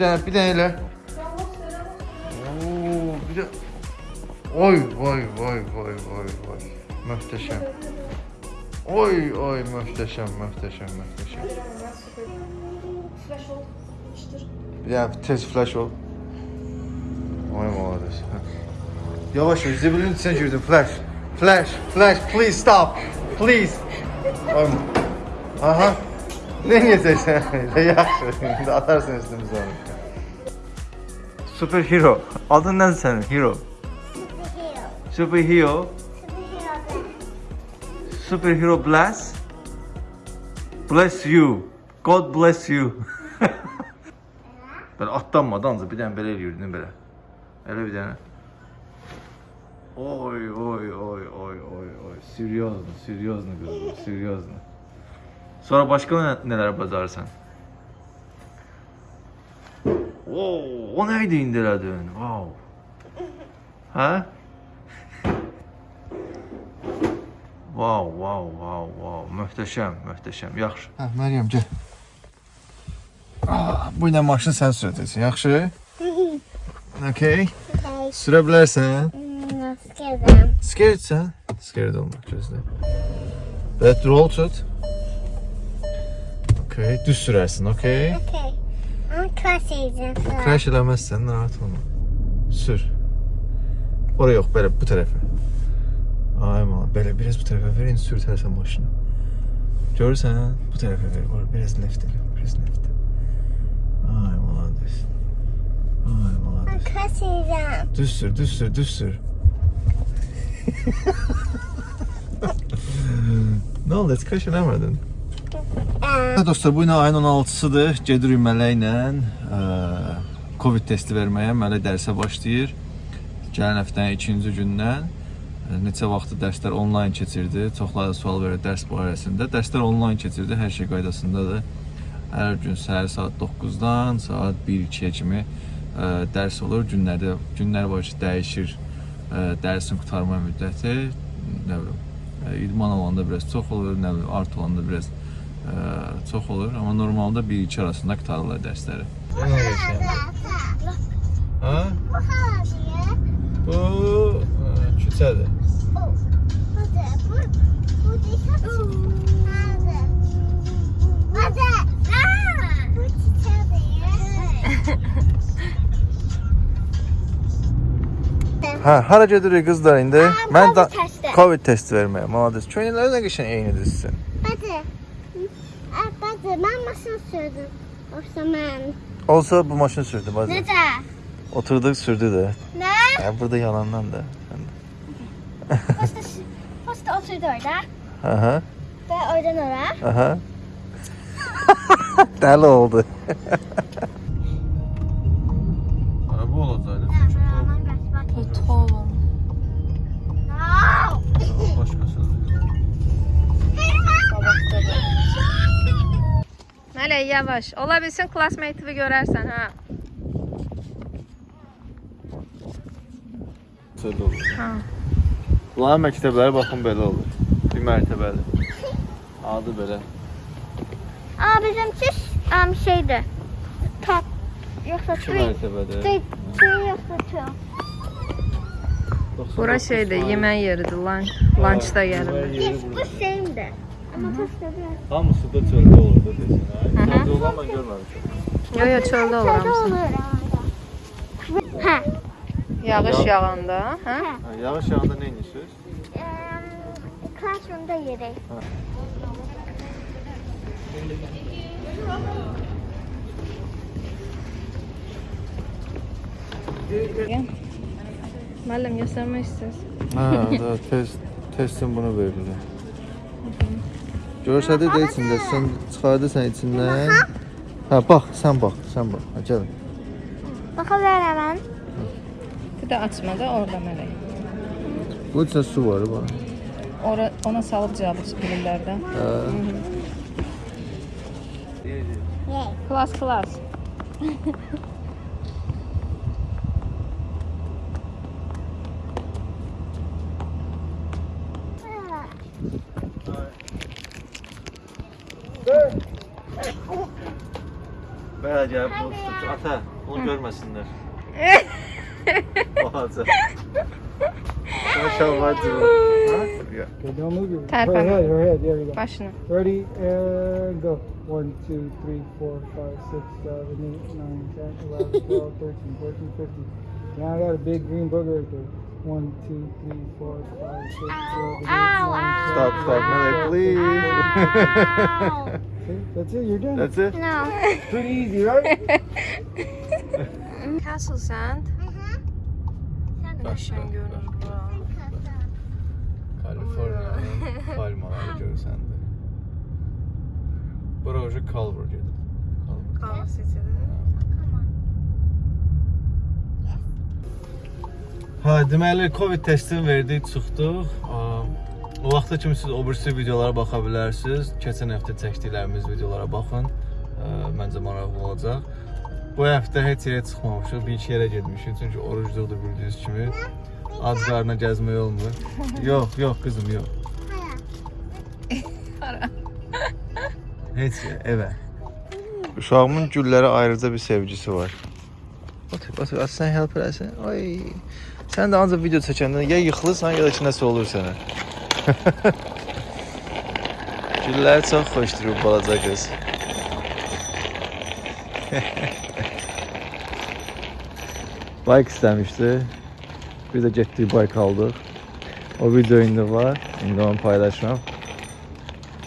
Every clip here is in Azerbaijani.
edirsən? Bir dənə elə. Oo, bir də Oy, vay, vay, vay, vay, vay. Möhtəşəm. Oy, oy, möhtəşəm, möhtəşəm, möhtəşəm. Flash ol. Bir tez flash ol. Oy, malades. Yavaş ol, zibilin içinə girdim. Flash, flash, flash, please stop, please. Oy. Aha. Ne yiyeceksin? Yaxşı, indi atarsın üstümüzə onu. Superhero. Adın nədir sənin? Hero. Superhero. Superhero. Superhero. Superhero bless. Bless you. God bless you. Belə atlanmadı ancaq bir dənə belə eləyirdin belə. Elə bir dənə. Oy oy oy oy oy oy. Seriozno, seriozno qızım, seriozno. Sonra başqa nə, nələr Oo, o nə idi indi elədin? Wow. Hə? Wow, wow, wow, wow. Möhtəşəm, möhtəşəm. Yaxşı. Hə, Məryəm, gəl. Ah, bu ilə maşını sən sürəcəksən, yaxşı? Okay. Sürə bilərsən. Hmm, scared. Scaredsən? Scared olma, gözlə. Belə roll tut. Okay, düz sürərsən, okay? Okay. I'm crossing Crash eləməzsən, narahat olma. Sür. Ora yox, belə bu tərəfə. Ay mal, belə biraz bu tərəfə ver, indi sürtərsən maşını. Görürsən? Bu tərəfə ver, ora biraz left elə, biraz left. Ay malades. Ay I'm malades. crossing Düz sür, düz sür, düz sür. Nə oldu, heç crash eləmədin? Hə dostlar, bu gün ayın 16-sıdır. Gedirik mələklə ə, Covid testi verməyə. Mələk dərsə başlayır. Gələn həftənin ikinci gündən ə, neçə vaxtı dərslər onlayn keçirdi. Çoxları sual verir dərs barəsində. Dərslər onlayn keçirdi, hər şey qaydasındadır. Hər gün səhər saat 9-dan saat 1-2-yə kimi ə, dərs olur. Günlərdə günlər var ki, dəyişir ə, dərsin qurtarma müddəti. Nə bilim, idman olanda biraz çox olur, nə bilim, art olanda biraz çox olur, amma normalda 1-2 arasında qurtarırlar dərsləri. Nə edirsən? Ha? Bu havalıya. Bu ə, küçədir. Oh. Bu da bu. Bu dikkat. Hadi. Hadi. Aa. Bu çiçeği. Hə, hara gedirik qızlar indi? Aa, Mən da Covid testi. Covid testi verməyə. Malades. Köynəkləri nə qəşəng eynidir sizin. Ben maşın sürdüm. Yoksa ben. Olsa bu maşını sürdü bazı. Nece? Oturduk sürdü də. Ne? Ya burada yalandan da. Posta, posta oturdu orada. Aha, Ve oradan oraya. aha. Dəli oldu. Mələk yavaş. Ola bilsin classmate-i görərsən ha. Söz olur. Ha. Bunların məktəbləri baxın belə olur. Bir mərtəbəli. Adı belə. Aa bizimki um, şeydi. Top. Yoksa İki three. mərtəbədə. Three, three yoksa two. Bura şeydir, yemək yeridir, lunch, lunchda gəlir. Yes, bu şeyimdi. Ama posta biraz. Hamısı da çöldə olur da desin. Hı hı. Çöldə olan mən görməmişəm. Yo yo çöldə olur Çölde hamısı. olur herhalde. Ha. Yağış yağanda, hə? Ha. Ha, yağış yağanda nə edirsiniz? Um, classroom'da yeri. Müəllim göstərmək istəyirsən? Ha, da test testin bunu verirlər. Görsədi də içində, sən çıxardırsan içindən. Hə, bax, sən bax, sən bax. Ha, gəl. Bakabilir hemen. Bir də açma da orada mələk. Bu içində su var bax. Ora ona salıb cavab bilirlərdə. Hə. Yay. Klas klas. Belə gəlib bunu tutub. Ata, onu görməsinlər. Balaca. Sən şalvar durur. Ha? Ya. Okay, don't move your Tap her on head, it. her head. There you go. Başını. Ready and go. One, two, three, four, five, six, seven, eight, nine, ten, eleven, twelve, thirteen, fourteen, fifteen. Now I got a big green booger right there. One, two, three, four, five, six, seven, eight, Ow, nine, ow. ten, Stop, stop, Melek, please. See, that's it. You're done. That's it. No. Pretty easy, right? Castle Sand. Sen de Qəşəng görünür bura. Kaliforniyanın palmaları görürsən də. Bura ucu Culver gedir. Culver. Culver Ha, deməli Covid testini verdik, çıxdıq. O vaxta kimi siz o birisi videolara baxa bilərsiniz. Keçən həftə çəkdiklərimiz videolara baxın. Məncə maraqlı olacaq. Bu həftə heç yerə çıxmamışıq. Bir iki yerə getmişik çünki orucluqdur bildiyiniz kimi. Ac qarına gəzmək olmur. yox, yox qızım, yox. Heç yer, evə. Uşağımın güllərə ayrıca bir sevgisi var. Otur, otur, at sən help eləsən. Ay. Sən də ancaq video çəkəndə ya yıxılırsan, ya da ki nəsə olur sənə. Güllər çox xoşdur bu balaca qız. Bayk istəmişdi. Biz də getdik bayk aldıq. O video indi var. İndi onu paylaşmam.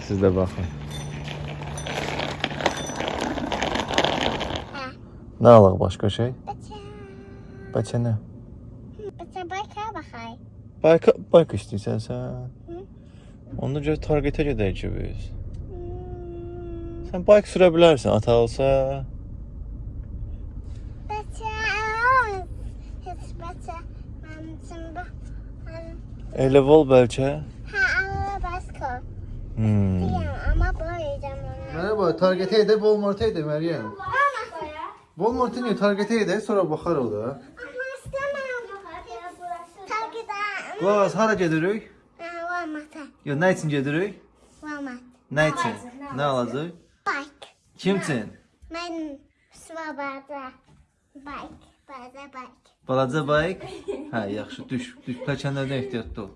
Siz də baxın. Nə alaq başqa şey? Bıçak. Bəlkə nə? Bıçak baka bakay. Bayk bayk istəyirsən sən? Onda görə targetə gedək ki biz. Hmm. Sən bayk sürə bilərsən, ata olsa. Bıçak. Hiç bıçak. Ben şimdi Elə vol bəlkə. ha Allah basko. Hmm. Diyem ama boyayacağım onu. Merhaba, targetə edək, Walmart-a edək Məryəm. Walmart-a niyə targetə edək, sonra baxarıq da. Qulaq hara gedirik? Walmart'a. Ya nə üçün gedirik? Walmart. Nə üçün? Nə alacaq? Bike. Kim üçün? Ben Svabada. Bike. Bada bike. Balaca bayk. Hə, yaxşı, düş, düş. Pəkənlərdən ehtiyatlı ol.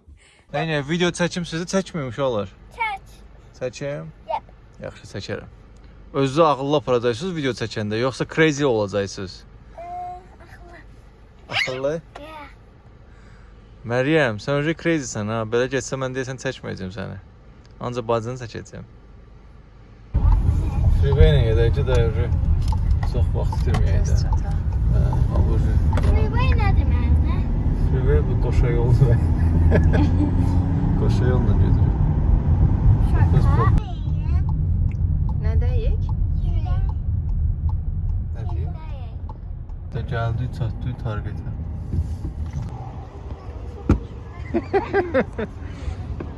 Yəni video çəkim sizi çəkməyim uşaqlar. Church. Çəkim? Yep. Yaxşı, çəkərəm. Özünüzü ağıllı aparacaqsınız video çəkəndə, yoxsa crazy olacaqsınız? Ağıllı? Yeah. Məryəm, sən öncə crazysən ha. Belə getsə mən deyəsən çəkməyəcəm səni. Ancaq bacını çəkəcəm. Freeway ilə gedək ki, də öncə çox vaxt itirməyək də. Hə, abur. Freeway ne demek? Freeway bu qoşa yoldur. qoşa yolla gedir. Kız bu. Nə deyik? Nə deyim? Da gəldi, çatdı targetə.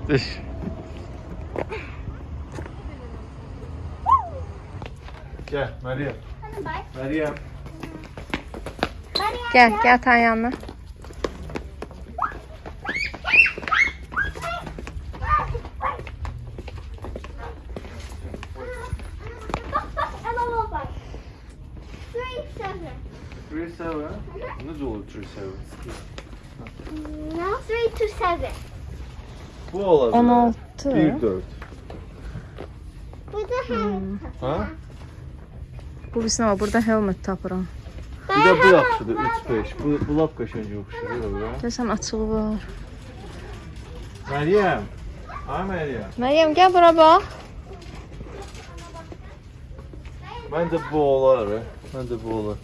Düş. Gəl, Məryəm. Məryəm. Gəl, gəl atan yanına. Three seven. 37. Necə olur 37? No, three to seven. Bu olacaq. 16. 1 4. Bu da hem. Ha? Bu bilsin ama burada helmet tapıram. Bir də bu yaxşıdır 3 5. Bu bu lap qəşəng yoxşudur. Görsən açığı var. Məryəm. Ha Məryəm. Məryəm gəl bura bax. Məncə bu olar. Məncə bu olar.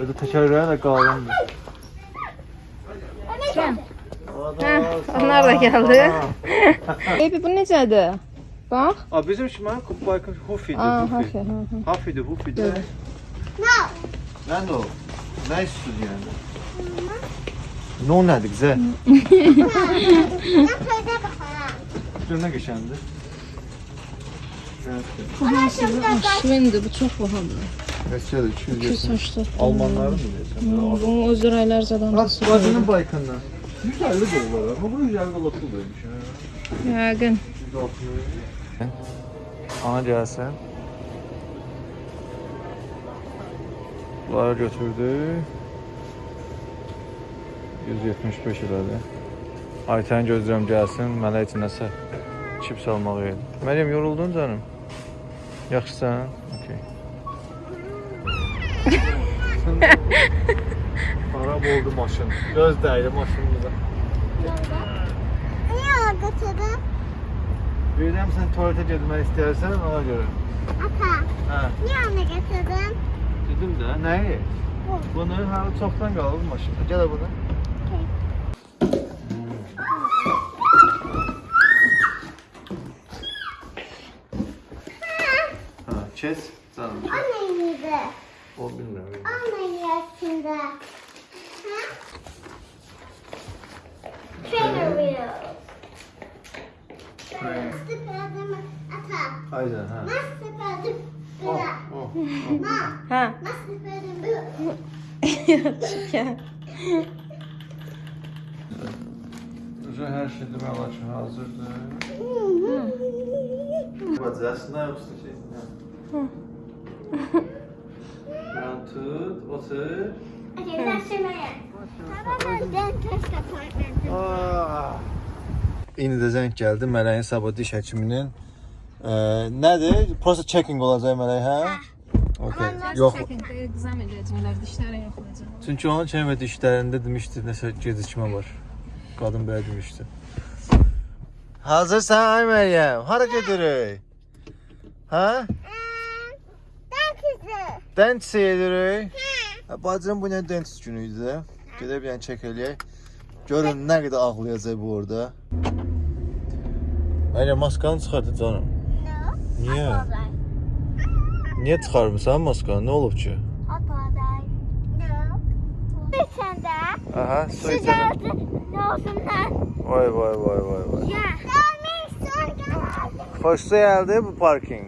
Ödə təkərlərin də qalındır. Hə, onlar da gəldi. Baby bu necədir? Bax. A bizim şimal kupaykın Hufi'dir. Aa, Hufi. hafif. hı hı. Hafi'dir, Hufi'dir. No. Nə o? Nə istiyorsun yəni? No nədir qızə? Ben köyde bakarım. Gör nə qəşəndir. Ona şimdi Şvindir, bu çox bahadır. Qəşəngdir, 270. 280. Almanların mı deyirsən? Bunun öz raylarcadan da Bak bacının baykından. 150 dolar ama bu 150 dolar demiş. Yəqin. 160. Ana gəlsən. Bunları götürdük. 175 elədi. Aytən gözləyirəm gəlsin, mənə üçün nəsə çips almağı idi. Məryəm yoruldun canım? Yaxşısan? Okay. Xarab oldu maşın. Göz dəydi maşınımıza. Niye o götürdün? Bilirəm sən tualetə getmək istəyirsən, ona görə. Ata. Hə, Niye onu götürdün? dedim də. Nəyi? Bu. Bunu hələ çoxdan qalıb maşında. Gəl bunu. Ha, kes. Canım. O neydi? O bilmirəm. O neydi aslında? Ha? Trailer wheel. Nasıl sıkıldım? Ata. Aynen ha. Nasıl sıkıldım? Oh, Bırak. oh. Ma. Ha. Nasıl sıkıldım? Уже hər şey demək olar ki, hazırdır. Bacasına yoxsa şey. Yan tut, otur. Okay, that's your man. Baba, dentist appointment. İndi də zəng gəldi Mələyin sabah diş həkiminin. Ə, nədir? Prosta checking olacaq Mələk, hə? Okay. Yox. Egzam edəcəklər, dişlərin yoxlayacaq. Çünki onun çən və dişlərində demişdi nəsə gecikmə var. Qadın belə demişdi. Hazırsan ay Məryəm? Hara gedirik? Hə? Dentist. Dentist gedirik. Hə, Bacım bu nə dentist günü idi. Gedib yəni çək eləyək. Görün nə qədər ağlayacaq bu orada. Məryəm maskanı çıxartdı canım. Niyə? Niyə çıxarmısan maskanı? Nə olub ki? De. Aha, su olsun lan? Vay vay vay vay vay. Ya. Xoşsa gəldi bu parking.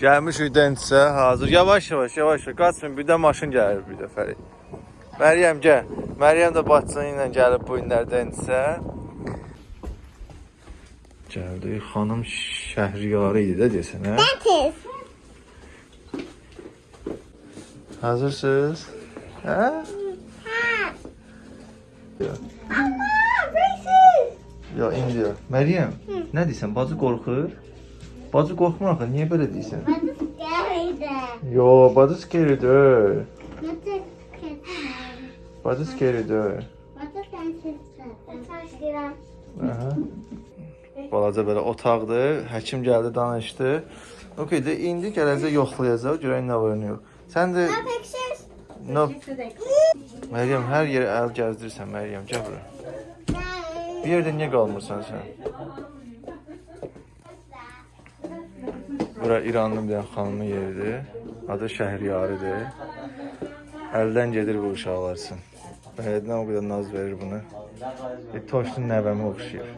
Gəlmişik dentsə, hazır. Yavaş yavaş, yavaş yavaş. Qaçın, bir də maşın gəlir bir dəfəlik. Məryəm gəl. Məryəm də bacısı ilə gəlib bu günlər dentsə. Gəldi, xanım şəhriyarı idi də desən, hə? Dentist. Hazırsınız? Hə? Ha. Ya. Ama braces. Ya indi. Məryəm, nə deyirsən? Bacı qorxur? Bacı qorxmur axı. Niyə belə deyirsən? What is scary there? Yo, bacı scary deyil. What is scary? Bacı scary deyil. What is? That's scary. Aha. Balaca belə otaqdır. Həkim gəldi, danışdı. Okay, də indi gələcək yoxlayacaq, görək nə yox. Sən də No Məryəm hər yerə əl gəzdirirsən, Məryəm, gəl bura. Bir yerdə niyə qalmırsan sən? Bura İranlı bir xanımın yeridir. Adı Şəhriyarıdır. Əldən gedir bu uşaqlar üçün. Bələdinə o qədər naz verir bunu. Bir toşlu nəvəmə oxşayır.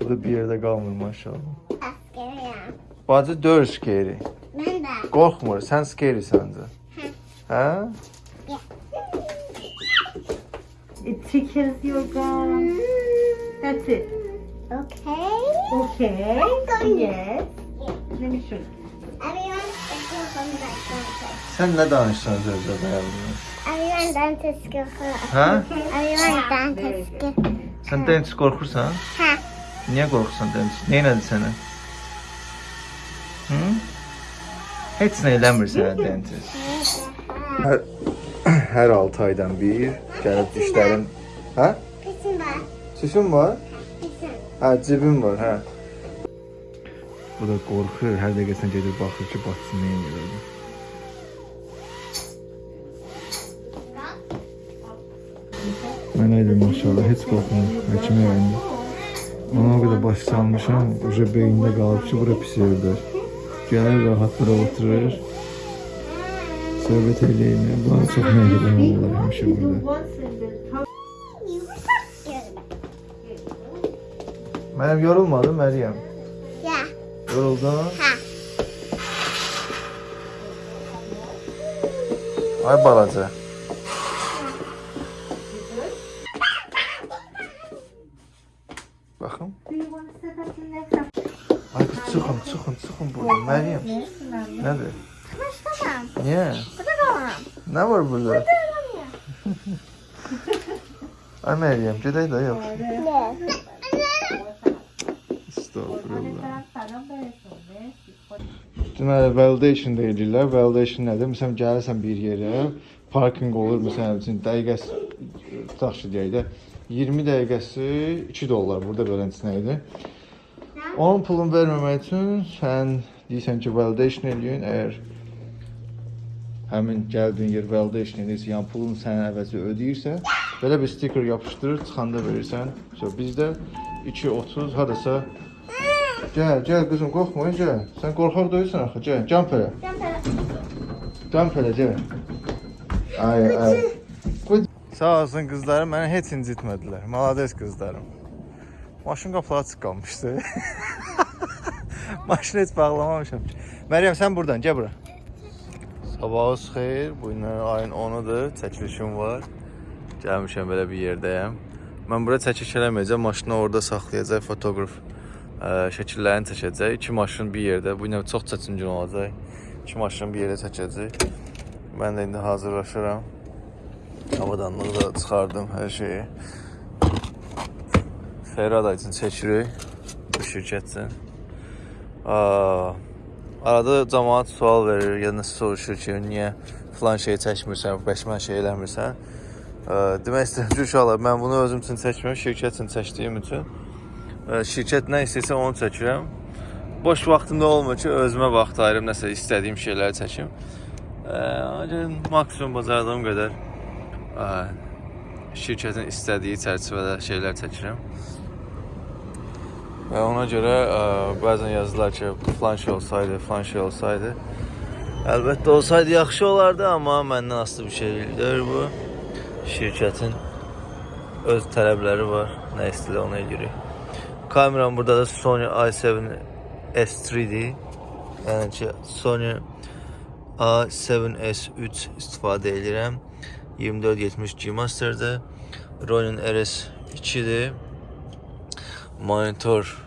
bu da bir yerdə qalmır maşallah. Scary. Bacı dör skeri. Ben de. Qorxmur, sən skeri səncə. Hə? It tickles your gum. That's it. Okay. Okay. Yes. Let me show you. Everyone, let's go from that Sən nə danışsan sözdə bəyərdin? Everyone dentist go for Hə? Everyone dentist go. Sən dentist qorxursan? Ha. Niyə qorxursan dentist? Nə elədi sənə? Hı? Heç nə eləmir sənə dentist. Hər, hər 6 aydan bir gəlib dişlərin. Hə? Pisin var. Çişin var? Pisin. Hə, cibin var, hə. Bu da qorxur, hər dəqiqə gedir baxır ki, batsın nə edir. Mənə də maşallah heç qorxmur. Həkimə yandı. Ona o qədər baş salmışam, uca beynində qalıb ki, bura pis yerdir. Gəlir rahatlara oturur. Söhbət eləyir. Bunlar çox məhrəm olurlar həmişə burada. Məryəm yorulmadı, Məryəm. Yeah. Yoruldun? Ha. Ay balaca. Çıxın buradan. Məryəm. Nədir? Başlamam. Niyə? Burada kalamam. Nə var burada? Ay Məryəm, gedək də yox. Ne? Estağfurullah. Deməli, validation deyirlər. Validation nədir? Məsələn, gəlirsən bir yerə, parking olur, məsələn, üçün dəqiqəsi tutaq ki, deyək də 20 dəqiqəsi 2 dollar burada beləncəsinə idi. Onun pulunu verməmək üçün sən deyirsən ki, validation eləyin. Əgər həmin gəldiyin yer validation edirsə, yəni pulunu sənin əvəzi ödəyirsə, belə bir stiker yapışdırır, çıxanda verirsən. So bizdə 2.30 hardasa Gəl, gəl qızım, qorxma, gəl. Sən qorxaq deyilsən axı, gəl. Jump elə. Jump elə, gəl. Ay, ay. Qoy. Sağ olsun qızlarım, məni heç incitmədilər. Malades qızlarım. Maşın qapıları açıq qalmışdı. Maşını heç bağlamamışam ki. Məryəm, sən burdan, gəl bura. Sabahınız xeyir. Bu gün ayın 10-udur. Çəkilişim var. Gəlmişəm belə bir yerdəyəm. Mən bura çəkiş eləməyəcəm. Maşını orada saxlayacaq fotoqraf ə, şəkillərini çəkəcək. İki maşın bir yerdə. Bu ilə çox çətin gün olacaq. İki maşın bir yerdə çəkəcək. Mən də indi hazırlaşıram. Avadanlığı da çıxardım hər şeyi. Ferrada üçün çəkirik bu şirkət üçün. Arada cəmaət sual verir, ya nəsə soruşur ki, niyə filan şeyi çəkmirsən, bəşmən şey eləmirsən. Demək istəyirəm ki, uşaqlar, mən bunu özüm üçün çəkmirəm, şirkət üçün çəkdiyim üçün. Şirkət nə istəyirsə onu çəkirəm. Boş vaxtımda olmur ki, özümə vaxt ayırım, nəsə istədiyim şeyləri çəkim. Ancaq maksimum bacardığım qədər şirkətin istədiyi çərçivədə şeylər çəkirəm. Və ona görə ə, bəzən yazırlar ki, filan şey olsaydı, filan şey olsaydı. Əlbəttə olsaydı yaxşı olardı, amma məndən asılı bir şey deyil bu. Şirkətin öz tələbləri var. Nə istəyirlər onu edirik. Kameram burada da Sony i7 S3-dir. Yəni ki, Sony A7S3 istifadə edirəm. 2470 G Master'dır. Ronin RS2-dir. Monitor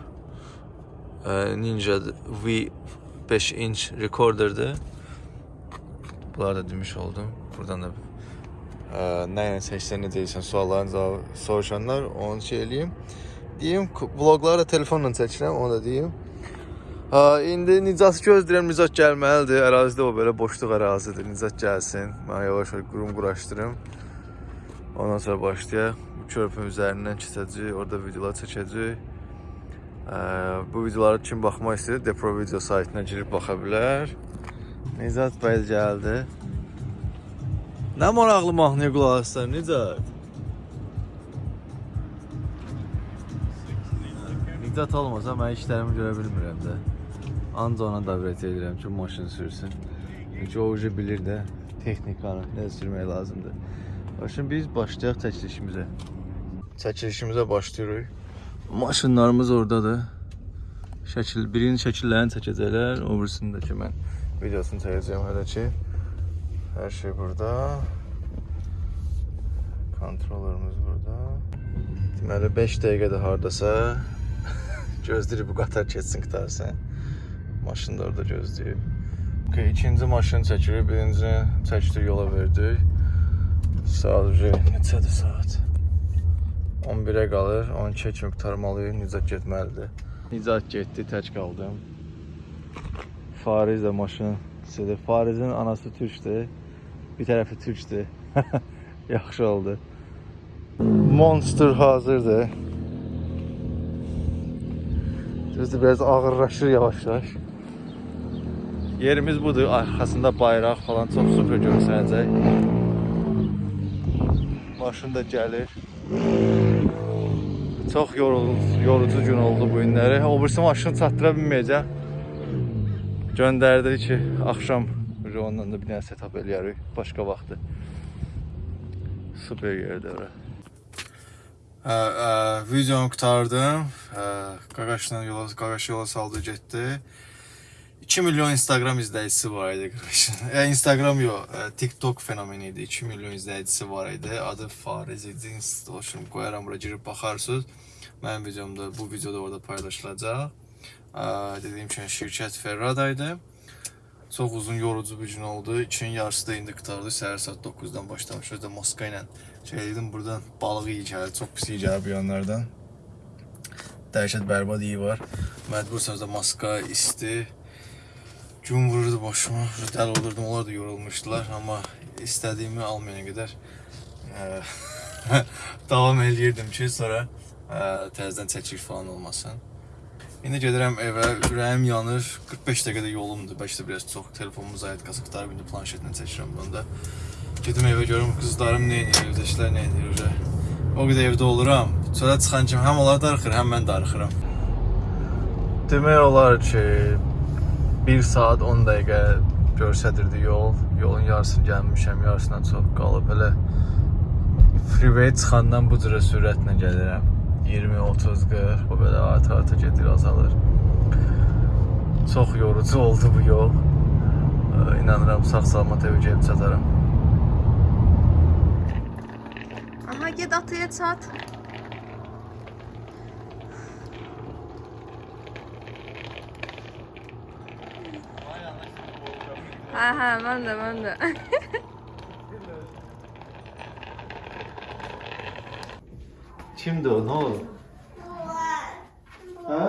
e, Ninja V5 inch recorder'dır. Bunları da demiş oldum. Buradan da e, nə ilə seçsən necə deyirsən sualların cavabı soruşanlar onu şey eləyim. Deyim vloqları da telefonla çəkirəm, onu da deyim. Ha, indi Nicat gözləyirəm, Nicat gəlməlidir. Ərazidə o belə boşluq ərazidir. Nicat gəlsin. Mən yavaş-yavaş qurum quraşdırım. Ondan sonra başlayaq. Bu körpünün üzərindən keçəcəyik, orada videolar çəkəcəyik. Bu videolara kim baxmaq istəyir, Depro video saytına girib baxa bilər. Nicat bəy gəldi. Nə maraqlı mahnıya qulaq assan, Nicat? Nicat olmasa mən işlərimi görə bilmirəm də. Anca ona dəvət edirəm ki, maşın sürsün. Çünki o ucu bilir də texnikanı necə sürmək lazımdır. Başın biz başlayaq çəkilişimizə. Çəkilişimizə başlayırıq. Maşınlarımız oradadır. Şəkil, birinin şəkillərini çəkəcəklər, o birisini də ki mən videosunu çəkəcəyəm hələ ki. Hər şey burada. Kontrolörümüz burada. Deməli 5 dəqiqədə hardasa gözləyir bu qatar keçsin qutarsın. Maşın da orada gözləyir. Okay, ikinci maşını çəkirik, birinci çəkdik yola verdik. Saat ucu neçədir saat? 11-ə qalır, 12-ə kimi qurtarmalıyıq, Nicat getməlidir. Nicat getdi, tək qaldım. Fariz də maşın istədi. Farizin anası türkdür, bir tərəfi türkdür. Yaxşı oldu. Monster hazırdır. Düzdür, biraz ağırlaşır yavaş-yavaş. Yerimiz budur, arxasında bayraq falan çox super görsənəcək. Maşın da gəlir. Çox yorucu, gün oldu bu günləri. O birisi maşını çatdıra bilməyəcəm. Göndərdi ki, axşam ondan da bir dənə setup eləyərik başqa vaxtı. Super yerdir ora. Ə, ə, videomu qutardım. Ə, Qaqaşla yola, Qaqaş yola saldı getdi. 2 milyon Instagram izləyicisi var idi Qaqaşın. Yəni Instagram yox, ə, TikTok fenomeni idi. 2 milyon izləyicisi var idi. Adı Fariz idi. Instagram qoyaram bura girib baxarsınız. Mənim videomda bu videoda orada paylaşılacaq. Ə, Dediyim kimi şirkət Ferrada idi. Çox uzun yorucu bir gün oldu. İçin yarısı da indi qutardı. Səhər saat 9-dan başlamışıq. Özdə Moska ilə şey dedim buradan balıq iyi gəlir. Çox pis iyi gəlir bu yanlardan. Dəhşət bərbad iyi var. Məcbursan da maska, isti. Gün vururdu başıma. Dəli olurdum. Onlar da yorulmuşdular. Amma istədiyimi almayana qədər ə, davam eləyirdim ki, sonra ə, təzədən çəkilik falan olmasın. İndi gedirəm evə, ürəyim yanır. 45 dəqiqədə yolumdur. Bəlkə də biraz çox. Telefonumu zayət qazıqlar, indi planşetlə çəkirəm bunu da. Gedim evə görüm qızlarım nə edir, evdəkilər nə edir. Uje. O qədər evdə oluram. Çölə çıxan kimi həm onlar darıxır, həm mən darıxıram. Demək olar ki, 1 saat 10 dəqiqə göstərirdi yol. Yolun yarısını gəlmişəm, yarısından çox qalıb. Elə freeway çıxandan bu cürə sürətlə gəlirəm. 20, 30, 40, bu belə arta-arta gedir, azalır. Çox yorucu oldu bu yol. İnanıram sağ-salamat evə gəlib çataram. Aha git atıya çat. Aha ben de ben de. Kimdir o? Nə oldu? Hə?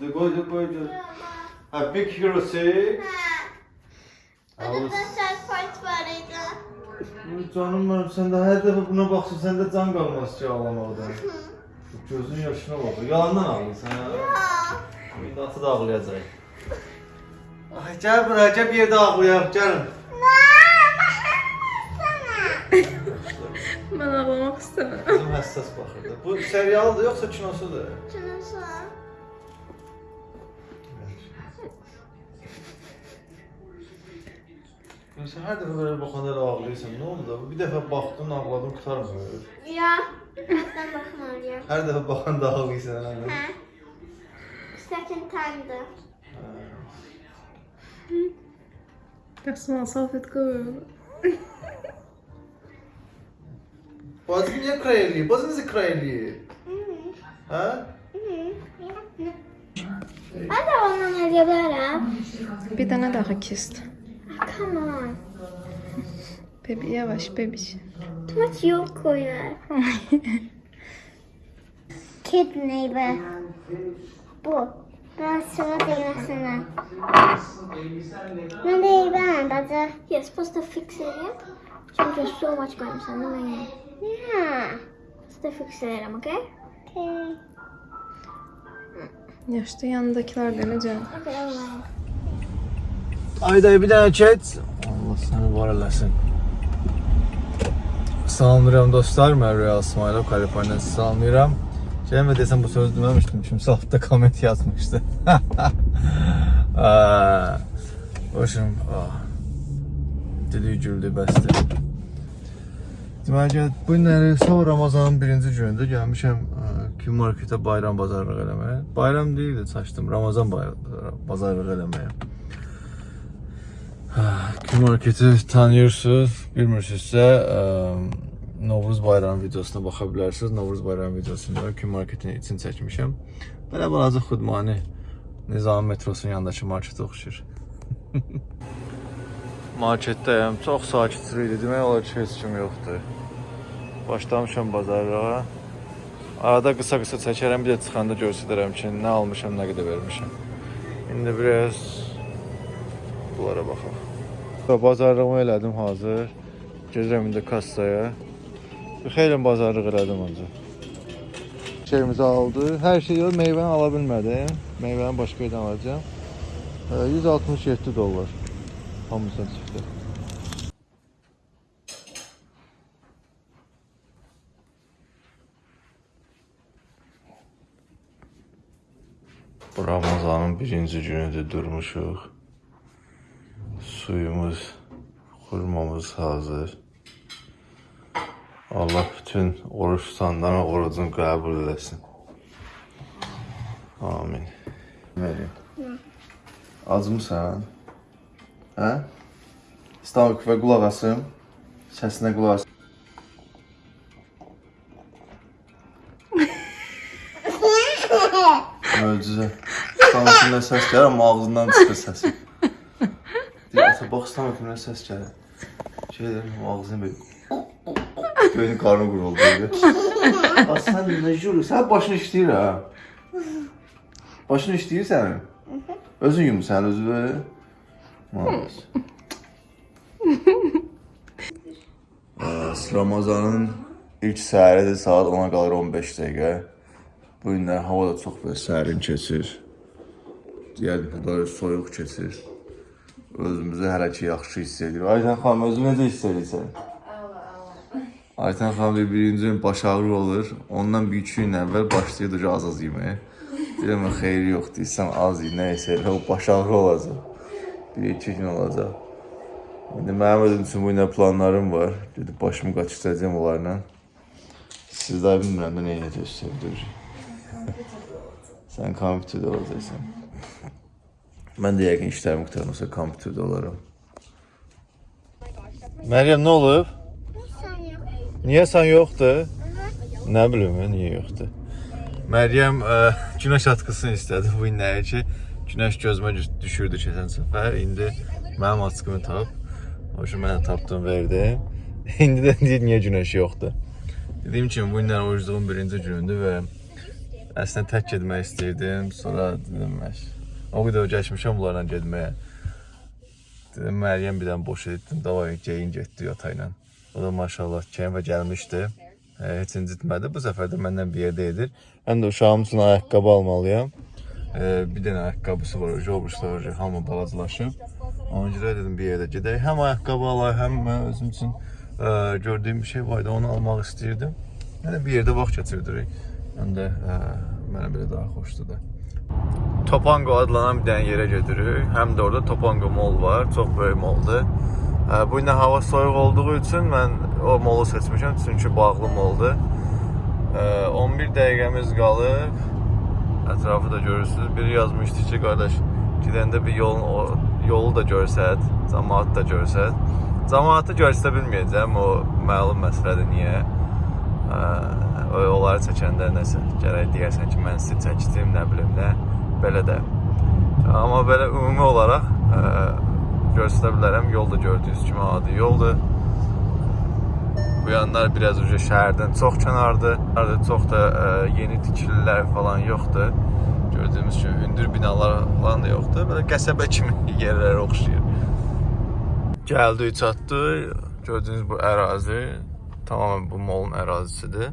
Dur qoy, dur qoy, dur. Ha, big hero six. Orada saç part var idi. Canım benim, sen de her defa buna baksan sen de can kalmaz ki ağlamaktan. Gözün yaşına bak. Yalandan ağlıyorsun ha. İndi atı da ağlayacak. Ay gel buraya, gel bir yerde ağlayaq, gəlin. ben ağlamak istemem. Bizim həssas baxırdı. Bu serialdır yoxsa kinosudur? Ya Sen her dəfə belə baxanda elə ağlayırsan. Nə oldu da? Bir dəfə baxdın, ağladın, qutarmır. Ya. Hatta bakmalıyım. Hər dəfə baxanda ağlayırsan. hə? Second time'dı. Kasma Personne салфетка. Boğazını niye krayelliyor? Boğazınızı krayelliyor. Ha? Hadi ondan yazıyorum. Bir tane daha kest. Ah, come on. Bebi yavaş bebiş. Too much yok koyar. Kid neighbor. Bu. Ben sana değmesine. Ne değil ben bacı. You're supposed to fix it up. Çünkü there's so much going on. No, no, Yeah. Supposed to fix it up, okay? Okay. Yaşta yanındakiler de ne canım. Okay, alright. Ayda bir dənə keç. Allah səni var eləsin. Salamlayıram dostlar, mən Real İsmailov, Kaliforniyadan sizi salamlayıram. Gəlmə desəm bu sözü deməmişdim, kimsə altda komment yazmışdı. Aa, Başım, ah. Dili güldü, bəsdir. Deməli, bu günləri son Ramazanın birinci günüdür. Gəlmişəm ə, Kim marketə bayram bazarlıq eləməyə. Bayram deyildi, çaşdım. Ramazan bazarlıq eləməyə. Kim marketi tanıyırsınız, bilmirsinizsə, Novruz bayramı videosuna baxa bilərsiniz. Novruz bayramı videosunda Kim marketin için çəkmişəm. Belə balaca xudmani Nizami metrosunun yanındakı marketə oxşayır. Marketdəyəm. Çox sakitçilik idi. Demək olar ki, heç kim yoxdur. Başlamışam bazarlığa. Arada qısa-qısa çəkərəm, bir də çıxanda göstərərəm ki, nə almışam, nə qədər vermişəm. İndi biraz bunlara baxaq. Bazarlığımı elədim hazır. Gedirəm indi kassaya. Xeyli bazarlıq elədim ancaq. Şeyimizi aldı. Hər şeyi yox, meyvəni ala bilmədim. Meyvəni başqa yerdən alacağam. Ə, 167 dollar. Hamısını çıxdı. Bu Ramazanın birinci günüdür durmuşuq. Suyumuz, xurmamız hazır. Allah bütün oruç tutanların orucunu qəbul eləsin. Amin. Verin. Acmısan? Hə? İstanbul və qulaq asım. Səsinə qulaq asım. Möcüzə. Sanatından səs gəlir, amma ağzından çıxır səsi. Deyir, ata bax sanatından səs gəlir. Şey deyir, ağzını belə. Göyün qarnı quruldu sən nə jürü? Sən başın işləyir ha. Başın işləyir sənin. Özün yumursan özü. Maalesef. Ramazanın ilk səhəridir, saat 10-a qalır 15 dəqiqə. Bu günlər hava da çox belə sərin keçir. Ki, böyle soyuq keçir. Özümüzü hələ ki yaxşı hiss edirik. Aytan xanım, özünü necə hiss edirsən? Aytan xanım bir birinci gün baş ağrı olur. Ondan bir iki gün əvvəl başlayırdı az az yeməyə. Deyirəm, xeyri yox, deyirsən az ye, nəysə elə o baş ağrı olacaq. Bir iki gün olacaq. İndi mənim özüm üçün bu günə planlarım var. Gedib başımı qaçıracağam onlarla. Sizlər bilmirəm də nə edəcəksiniz sevdirir. Sən kompüterdə olacaqsan. Mən də yəqin işlərim qurtarmasa kompüterdə olaram. Məryəm nə olub? Niyə sən yoxdur? Nə bilim niyə yoxdur. Məryəm ə, günəş atkısını istədi bu günləri ki, günəş gözümə düş- düşürdü keçən səfər. İndi mənim atkımı tap. O üçün mən də tapdım, verdim. İndi də deyir niyə günəş yoxdur. Dediyim kimi bu günlər orucluğun birinci günündür və əslində tək getmək istirdim. Sonra dedim məş. O qədər keçmişəm bunlarla getməyə. Dedim Məryəm bir dənə boş etdim. Davay geyin getdi yata ilə. O da maşallah və gəlmişdi. E, heç incitmədi. Bu səfər də məndən bir yerdə edir. Mən də uşağım üçün ayaqqabı almalıyam. E, bir dənə ayaqqabısı var, jobuslar var, hamı balacalaşıb. Ona görə dedim bir yerdə gedək. Həm ayaqqabı alay, həm mən özüm üçün e, gördüyüm bir şey var idi, onu almaq istəyirdim. Yəni bir yerdə vaxt keçirdirik. Həm də e, mənə belə daha xoşdur da. Topango adlanan bir dənə yerə gedirik. Həm də orada Topango Mall var. Çox böyük malldır. Bu gün hava soyuq olduğu üçün mən o molu seçmişəm çünki bağlı moldur. Ə, 11 dəqiqəmiz qalıb. Ətrafı da görürsüz. Biri yazmışdı ki, qardaş, gedəndə bir yolun yolu da görsət, cəmaatı da görsət. Cəmaatı göstərə bilməyəcəm, o məlum məsələdir niyə. Ə, onları çəkəndə nəsə gərək deyərsən ki, mən sizi çəkdim, nə bilim nə, belə də. Amma belə ümumi olaraq ə, göstərə bilərəm. Yol da gördüyünüz kimi adi yoldur. Bu yanlar biraz uca şəhərdən çox kənardır. Arada çox da ə, yeni tikililər falan yoxdur. Gördüyümüz kimi hündür binalar falan da yoxdur. Belə qəsəbə kimi yerlərə oxşayır. Gəldik, çatdıq. Gördüyünüz bu ərazi tamamilə bu molun ərazisidir.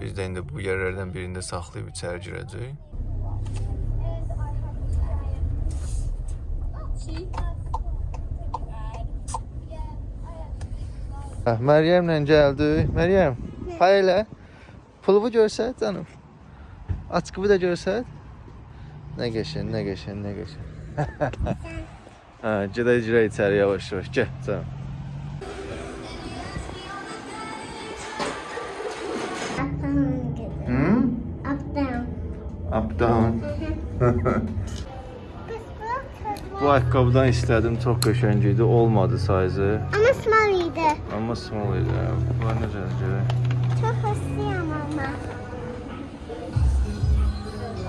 Biz də indi bu yerlərdən birində saxlayıb içəri girəcəyik. Hə, Məryəmlə gəldik. Məryəm, pay elə. Pulumu görsət canım. Açqımı da görsət. Nə qəşəng, nə qəşəng, nə qəşəng. hə, gedək girək içəri yavaş-yavaş. Gəl canım. Hı? Up down. Up down. Bu ayaqqabıdan istədim, çox qəşəng idi. Olmadı sayzı. Ama small idi. Amma small idi. Bunlar necə görək? Çok hıslıyım ama.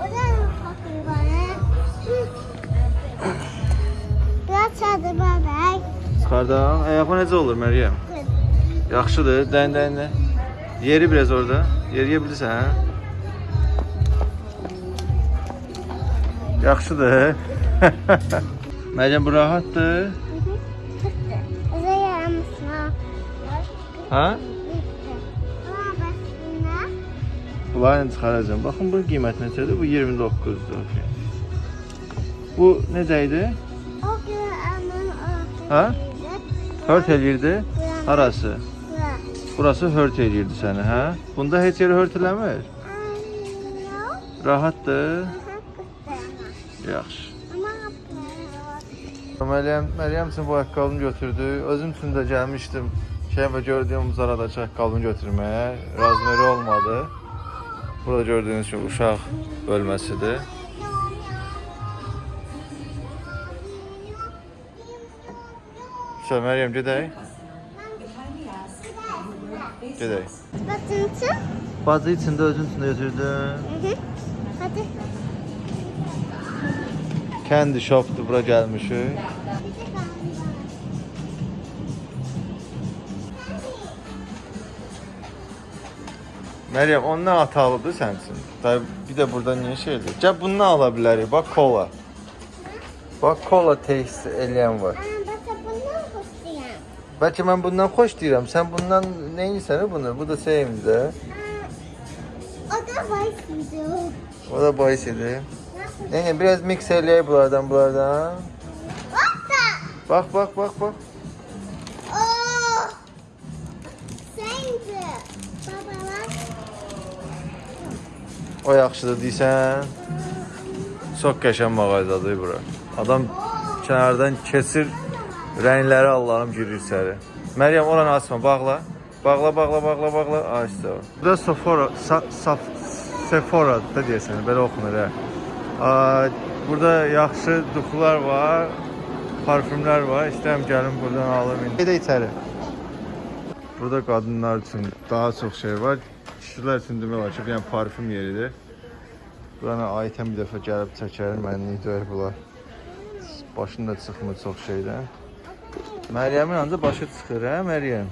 O da bakıyor bana. Biraz çadır bebek. Çıxardan. Ayağın necə olur Məryəm? Yaxşıdır. Dən dən dən. Yeri biraz orada. Yeriyə bilirsən, hə? Yaxşıdır. Məryəm bu rahatdır. Bize yaramışsın. Ha? Ama basına. Bunları çıxaracağam. Baxın bu qiymət neçədir? Bu 29-dur. Bu necə idi? O gün anın ortasında. Ha? Hört eləyirdi. Harası? Bura. Burası hört eləyirdi səni, hə? Bunda heç yeri hört eləmir. Anne. Rahatdır. Yaxşı. Məryəm, Məryəm üçün bu ayaqqabını götürdü. Özüm üçün də gəlmişdim. Şey və gördüyüm Zarada ayaqqabını götürməyə. Razmeri olmadı. Burada gördüyünüz kimi uşaq bölməsidir. Sən Məryəm gedək. Gedək. Batıntı. Bazı içində özün üçün də götürdüm. Hı hı. Hadi. Candy shopdur bura gəlmişik. Məryəm, ondan atalıdır sənin üçün. Da bir də burada niyə şeydir? Gəl bundan ala bilərik. Bax kola. Bax kola taste eləyən var. Aa, bak bundan hoşlayam. Bəlkə mən bundan xoş deyirəm. Sən bundan nə edirsən bunu? Bu da sevimli. O da var video. O da bahis idi. Yəni biraz mix eləyək bunlardan, bunlardan. Hoppa. Bax, bax, bax, bax. Oo. Sence. Baba bak. O yaxşıdır deyirsən. Çox qəşəng mağazadır bura. Adam kənardan keçir, rəngləri Allahım girir içəri. Məryəm oranı açma, bağla. Bağla, bağla, bağla, bağla. Açdı. Bu da Sephora, sa, saf, Sephora da deyəsən, belə oxunur hə. Burada yaxşı duxlar var, parfümlər var. İstəyirəm gəlim buradan alım. Gedə içəri. Burada qadınlar üçün daha çox şey var. Kişilər üçün demək olar ki, dənə parfüm yeridir. Buranı ayətən bir dəfə gəlib çəkərim, mənlik deyək bunlar. Başında çıxmır çox şeydən. Məryəmin ancaq başı çıxır, hə Məryəm?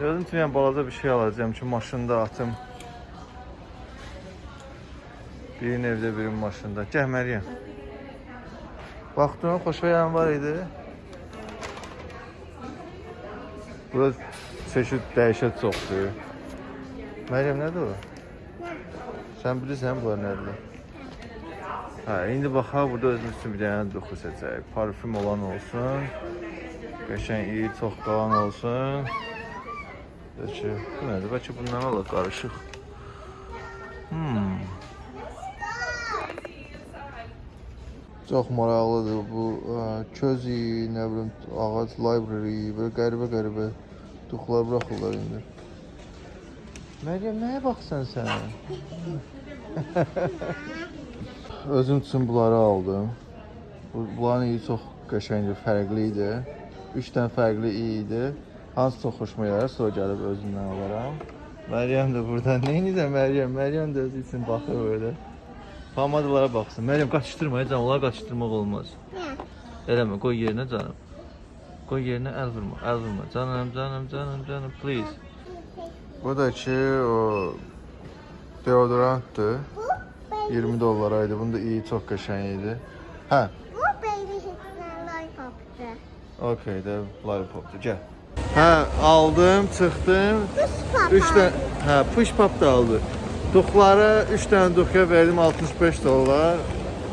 Gözüm üçün balaca bir şey alacağım ki, maşında atım. Birinin evdə, birinin maşında. Gəl Məryəm. Baxdın, xoşvayan var idi. Burada çeşid dəhşət çoxdur. Məryəm nədir o? Sən bilirsən bunlar nədir? Hə, indi bax ha burada özümüz üçün bir dənə duxu seçək. Parfüm olan olsun. Qəşəng iyi, çox qalan olsun. Bəlkə bu nədir? Bəlkə bundan alaq qarışıq. Hmm. Çox maraqlıdır bu ə, közi, nə bilim, ağac library, belə qəribə-qəribə duxlar buraxırlar indi. Məryəm, nəyə baxsan sən? Özüm üçün bunları aldım. Bu- Bunların iyi çox qəşəngdir, fərqli idi. 3 dənə fərqli iyi idi. Hansı çox xoşuma gəlir, sonra gəlib özündən alaram. Məryəm də burada. Nə edirsən Məryəm? Məryəm də özü üçün baxır böyle. Pomadalara baxsın. Məryəm qaçışdırma, canım, onları qaçışdırmaq olmaz. Eləmə, qoy yerinə canım. Qoy yerinə əl vurma, əl vurma. Canım, canım, canım, canım, please. Bu da ki o deodorantdır. Bu baby. 20 dollaraydı. Bunda iyi, çox qəşəng idi. Hə, Bu baby hitler lollipop'tu. okey də lollipopdur. Gəl. Hə, aldım, çıxdım. Papa. 3 dənə, hə, push pop da aldı. Duxlara 3 dənə duxya verdim 65 dollar.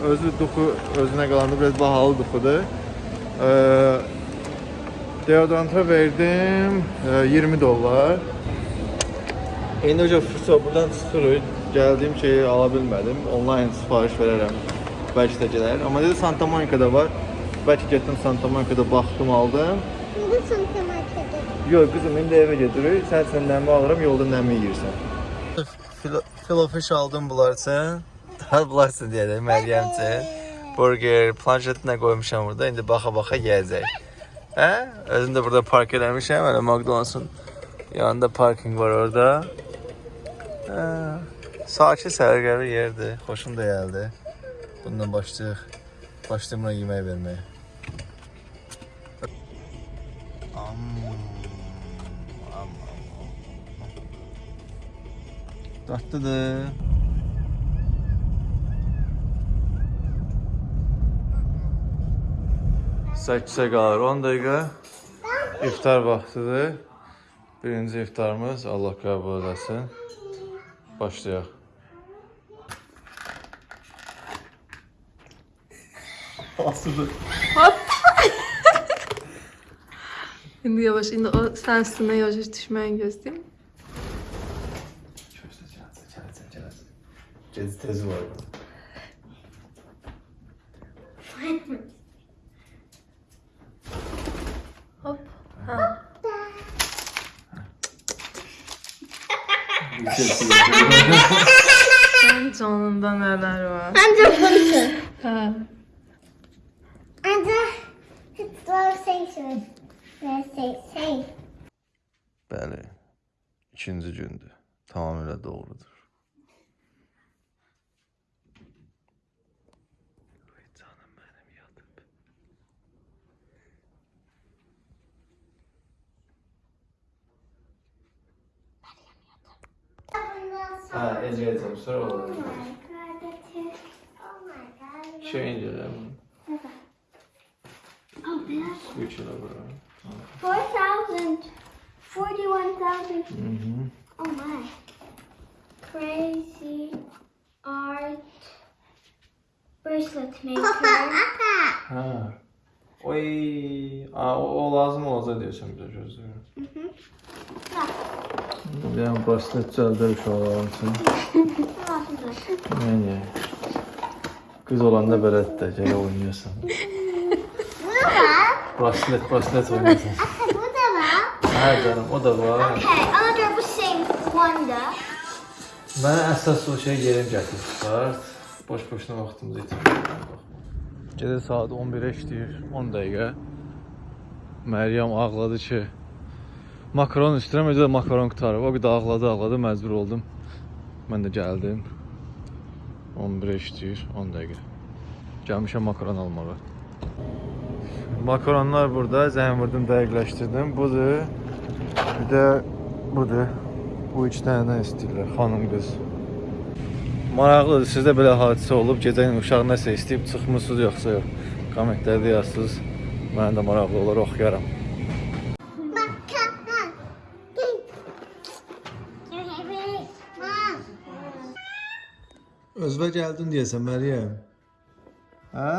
Özü duxu özünə qalanda biraz bahalı duxudur. Ee, deodoranta verdim e, 20 dollar. İndi hocam fırsat buradan çıxırıq. Gəldiyim şeyi ala bilmədim. Onlayn sifariş verərəm. Bəlkə də gələr. Amma dedi Santa Monica'da var. Bəlkə getdim Santa Monica'da baxdım, aldım. Bu Santa Monica'da. Yox qızım, indi evə gedirik. Sən sən nəmi alıram, yolda nəmi yeyirsən. Filofiş aldım bunlar üçün. Daha bunlar üçün deyək, Məryəm üçün. Burger, planşetinə qoymuşam burada. İndi baxa-baxa yeyəcək. Hə? Özüm də burada park eləmişəm. Hələ McDonald's-un yanında parking var orada. Hə. Sakit sərgəli yerdir. Xoşum da gəldi. Bundan başlayıq. Başlayım buna yemək verməyə. Dadlıdır. Səkkisə qalır 10 dəqiqə. İftar vaxtıdır. Birinci iftarımız Allah qəbul eləsin. Başlayaq. Asıdır. İndi yavaş, indi o sən üstünə yavaş düşməni gözləyim. Gözlə, gələcək, gələcək, gələcək. Gec tez var. Hop. Ha. Sən canında nələr var? Ancak bunu. Hə. Ancak hitler station. Ve şey. Bəli. İkinci gündür. tamamilə doğrudur. Ay canım mənim yatıb. Ha, Ecəyəcəm, sonra Oh olur. my god, that's it. Oh my god. Şey incələm, Oh, man. su içələ bura. 4,000. 41,000. Mhm. Oh my. Crazy art bracelet maker. Ha. Oy, a, o, o lazım olacaq deyəsən bizə gözləyirəm. Yəni bracelet cəldə uşaqların üçün. Yəni qız olanda belədir də, gələ oynayasan. Bracelet, bracelet oynayasan. Bu da var. Hə canım, o da var. Okay, another the same one da. Mənə əsas o şey yerim gətir çıxart. Boş-boşuna vaxtımızı itirməyin. Gecə saat 11-ə işləyir, 10 dəqiqə. Məryəm ağladı ki, makaron istəyirəm, özü də makaron qutarıb. O qədər ağladı, ağladı, məcbur oldum. Mən də gəldim. 11-ə işləyir, 10 dəqiqə. Gəlmişəm makaron almağa. Makaronlar burada, zəng vurdum, dəqiqləşdirdim. Budur. Bir də budur. Bu üç dənədən istəyirlər, xanım qız. Maraqlıdır, sizdə belə hadisə olub, gecə uşaq nəsə istəyib çıxmısınız yoxsa yox? Kommentlərdə yazsınız. Mənə də maraqlı olar, oxuyaram. Özbə gəldin deyəsən Məryəm. Hə?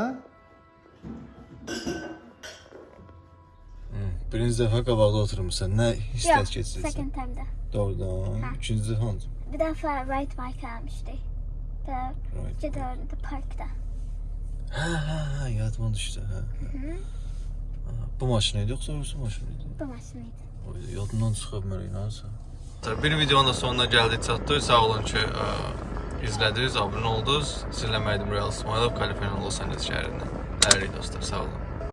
Birinci dəfə qabaqda oturmusan. Nə hisslər keçirsən? second time da. Doğrudan. İkinci hansı? Bir defa ride bike almıştı. Da Right. Cedar da parkta. Hə, hə, hə, yadıma düşdü, hə. Ha, Bu maşın idi yoxsa Rus maşını idi? Bu maşınıydı. Oy, Yadımdan çıxıb mənə inanırsan. Bir videonun da sonuna gəldik, çatdıq. Sağ olun ki, ə, izlədiniz, abunə oldunuz. Sizinlə Məhdim Real İsmailov, Kaliforniya Los Angeles şəhərindən. Əli dostlar, sağ olun.